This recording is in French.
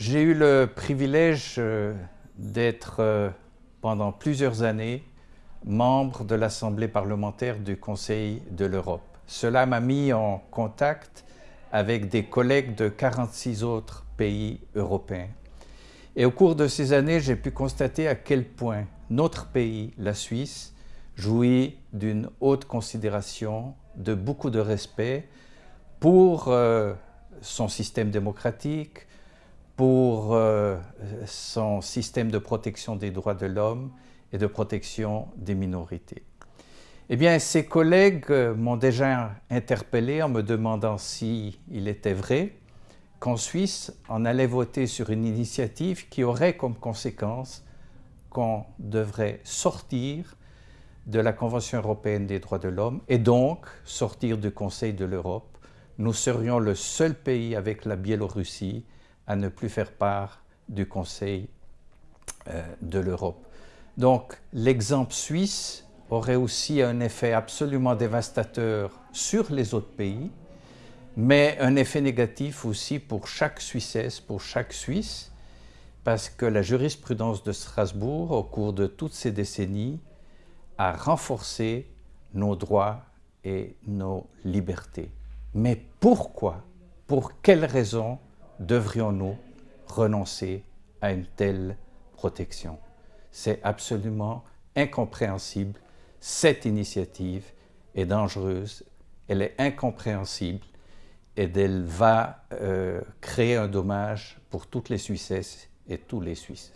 J'ai eu le privilège euh, d'être euh, pendant plusieurs années membre de l'Assemblée parlementaire du Conseil de l'Europe. Cela m'a mis en contact avec des collègues de 46 autres pays européens. Et au cours de ces années, j'ai pu constater à quel point notre pays, la Suisse, jouit d'une haute considération, de beaucoup de respect pour euh, son système démocratique, pour euh, son système de protection des droits de l'homme et de protection des minorités. Eh bien, ses collègues euh, m'ont déjà interpellé en me demandant s'il il était vrai qu'en Suisse, on allait voter sur une initiative qui aurait comme conséquence qu'on devrait sortir de la Convention européenne des droits de l'homme et donc sortir du Conseil de l'Europe. Nous serions le seul pays avec la Biélorussie à ne plus faire part du Conseil euh, de l'Europe. Donc l'exemple suisse aurait aussi un effet absolument dévastateur sur les autres pays, mais un effet négatif aussi pour chaque Suissesse, pour chaque Suisse, parce que la jurisprudence de Strasbourg, au cours de toutes ces décennies, a renforcé nos droits et nos libertés. Mais pourquoi? Pour quelles raisons devrions-nous renoncer à une telle protection? C'est absolument incompréhensible. Cette initiative est dangereuse, elle est incompréhensible et elle va euh, créer un dommage pour toutes les Suissesses et tous les Suisses.